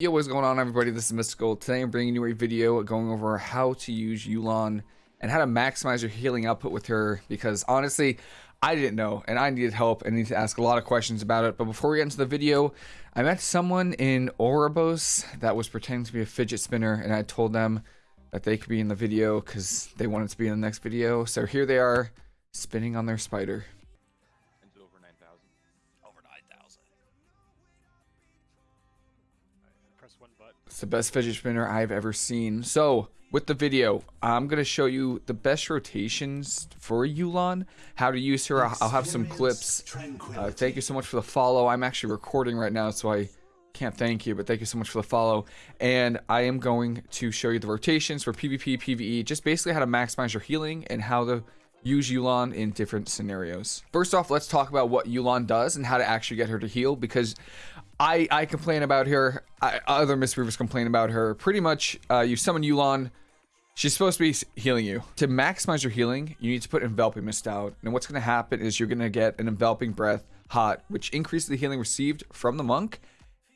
Yo, what's going on everybody? This is Mystical. Today I'm bringing you a video going over how to use Yu'lon and how to maximize your healing output with her because honestly, I didn't know and I needed help and need to ask a lot of questions about it. But before we get into the video, I met someone in Oribos that was pretending to be a fidget spinner and I told them that they could be in the video because they wanted to be in the next video. So here they are spinning on their spider. It's the best fidget spinner I've ever seen. So, with the video, I'm going to show you the best rotations for Yu'lon, how to use her. I'll have some clips. Uh, thank you so much for the follow. I'm actually recording right now, so I can't thank you, but thank you so much for the follow. And I am going to show you the rotations for PvP, PvE, just basically how to maximize your healing and how to use Yu'lon in different scenarios. First off, let's talk about what Yu'lon does and how to actually get her to heal because I, I complain about her. I, other Mistweavers complain about her. Pretty much, uh, you summon Yu'lon. She's supposed to be healing you. To maximize your healing, you need to put Enveloping Mist out. And what's going to happen is you're going to get an Enveloping Breath hot, which increases the healing received from the monk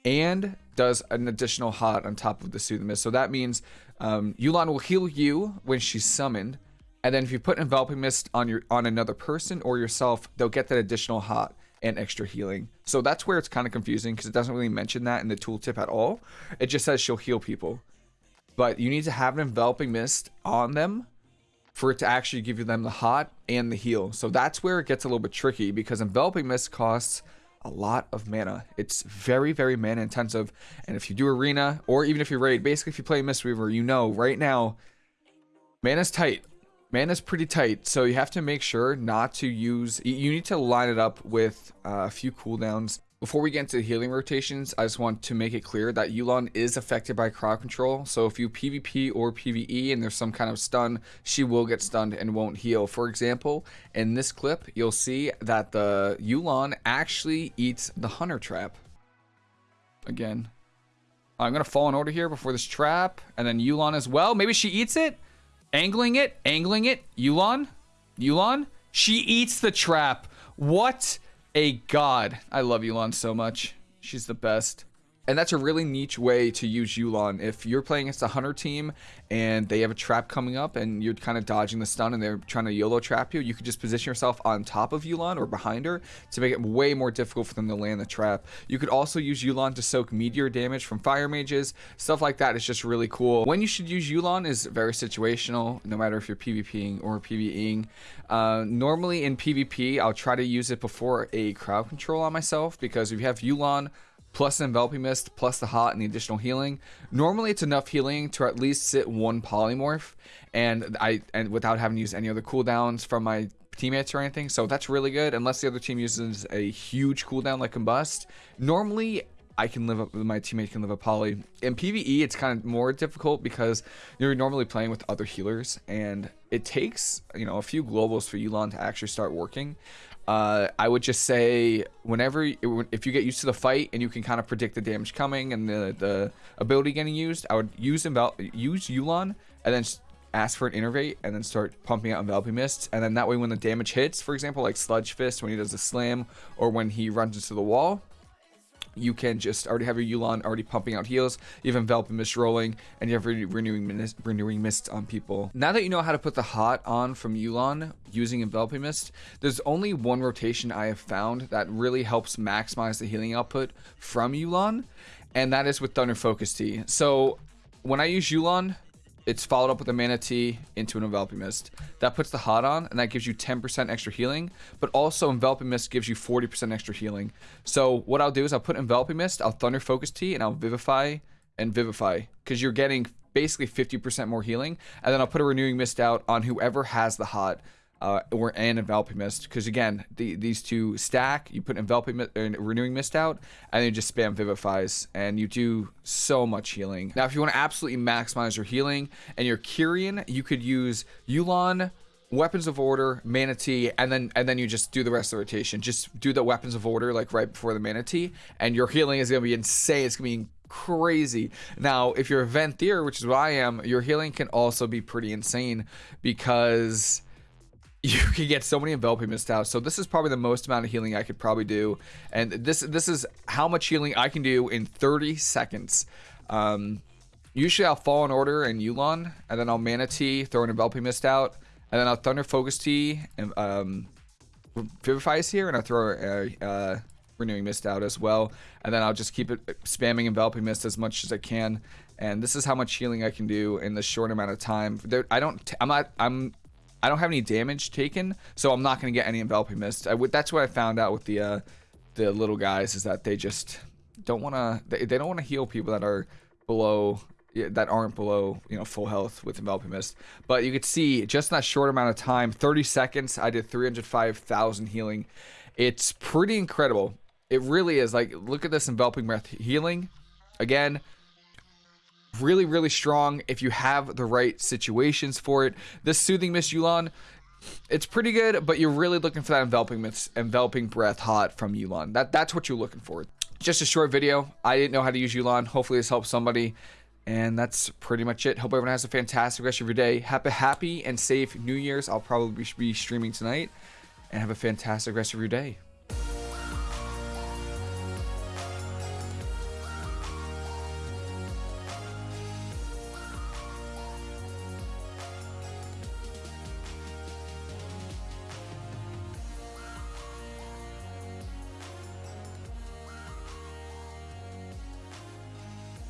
and does an additional hot on top of the Soothing Mist. So that means um, Yu'lon will heal you when she's summoned. And then if you put Enveloping Mist on your on another person or yourself, they'll get that additional hot and extra healing. So that's where it's kind of confusing because it doesn't really mention that in the tooltip at all. It just says she'll heal people. But you need to have an enveloping mist on them for it to actually give you them the hot and the heal. So that's where it gets a little bit tricky because enveloping mist costs a lot of mana. It's very, very mana intensive. And if you do arena or even if you raid, basically if you play Mistweaver, you know right now mana's tight is pretty tight, so you have to make sure not to use... You need to line it up with uh, a few cooldowns. Before we get into healing rotations, I just want to make it clear that Yu'lon is affected by crowd control. So if you PvP or PvE and there's some kind of stun, she will get stunned and won't heal. For example, in this clip, you'll see that the Yu'lon actually eats the Hunter Trap. Again. I'm going to Fallen Order here before this trap. And then Yu'lon as well. Maybe she eats it? Angling it, angling it. Yu'lon, Yu'lon. She eats the trap. What a god. I love Yu'lon so much. She's the best. And that's a really niche way to use Yu'lon. If you're playing against a hunter team and they have a trap coming up and you're kind of dodging the stun and they're trying to YOLO trap you, you could just position yourself on top of Yu'lon or behind her to make it way more difficult for them to land the trap. You could also use Yu'lon to soak meteor damage from fire mages. Stuff like that is just really cool. When you should use Yu'lon is very situational, no matter if you're PvPing or PvEing. Uh, normally in PvP, I'll try to use it before a crowd control on myself because if you have Yu'lon, plus the enveloping mist plus the hot and the additional healing. Normally it's enough healing to at least sit one polymorph and i and without having to use any other cooldowns from my teammates or anything. So that's really good unless the other team uses a huge cooldown like combust normally I can live up with my teammate can live a poly. In PvE it's kind of more difficult because you're normally playing with other healers and it takes you know a few globals for Yu'lon to actually start working uh, I would just say whenever if you get used to the fight and you can kind of predict the damage coming and the the ability getting used, I would use envel use Yu'lon and then ask for an innervate and then start pumping out enveloping mists. And then that way when the damage hits, for example like Sludgefist when he does a slam or when he runs into the wall, you can just already have your Yu'lon already pumping out heals, you have Enveloping Mist rolling, and you have re renewing, mist, renewing Mist on people. Now that you know how to put the hot on from Yu'lon using Enveloping Mist, there's only one rotation I have found that really helps maximize the healing output from Yu'lon, and that is with Thunder Focus Tea. So when I use Yu'lon, it's followed up with a mana tea into an enveloping mist. That puts the hot on and that gives you 10% extra healing but also enveloping mist gives you 40% extra healing. So what i'll do is i'll put enveloping mist i'll thunder focus tea and i'll vivify and vivify because you're getting basically 50% more healing and then i'll put a renewing mist out on whoever has the hot uh, or an enveloping mist because again the, these two stack you put enveloping mist or renewing mist out and then you just spam vivifies and you do so much healing now if you want to absolutely maximize your healing and your Kyrian you could use Yu'lon weapons of order Mana Tea and then and then you just do the rest of the rotation just do the weapons of order like right before the Mana Tea and your healing is gonna be insane it's gonna be crazy. Now, if you're a Venthyr, which is what I am, your healing can also be pretty insane because you can get so many enveloping mist out. So this is probably the most amount of healing I could probably do. And this this is how much healing I can do in 30 seconds. Um, usually I'll Fallen Order and Yu'lon, and then I'll Mana Tea, throw an Enveloping Mist out, and then I'll Thunder Focus Tea, and um, Vivify here, and I'll throw a, uh, Renewing Mist out as well, and then I'll just keep it spamming Enveloping Mist as much as I can. And this is how much healing I can do in this short amount of time. There, I don't, I'm not, I'm I don't have any damage taken, so I'm not going to get any enveloping mist. That's what I found out with the uh, the little guys is that they just don't want to. They, they don't want to heal people that are below that aren't below you know full health with enveloping mist. But you could see just in that short amount of time, 30 seconds, I did 305,000 healing. It's pretty incredible. It really is. Like look at this enveloping breath healing. Again, really, really strong if you have the right situations for it. This Soothing Mist Yu'lon, it's pretty good, but you're really looking for that enveloping mist, enveloping breath hot from Yu'lon. That that's what you're looking for. Just a short video. I didn't know how to use Yu'lon. Hopefully this helps somebody. And that's pretty much it. Hope everyone has a fantastic rest of your day. Happy, happy and safe New Year's. I'll probably be streaming tonight. And have a fantastic rest of your day.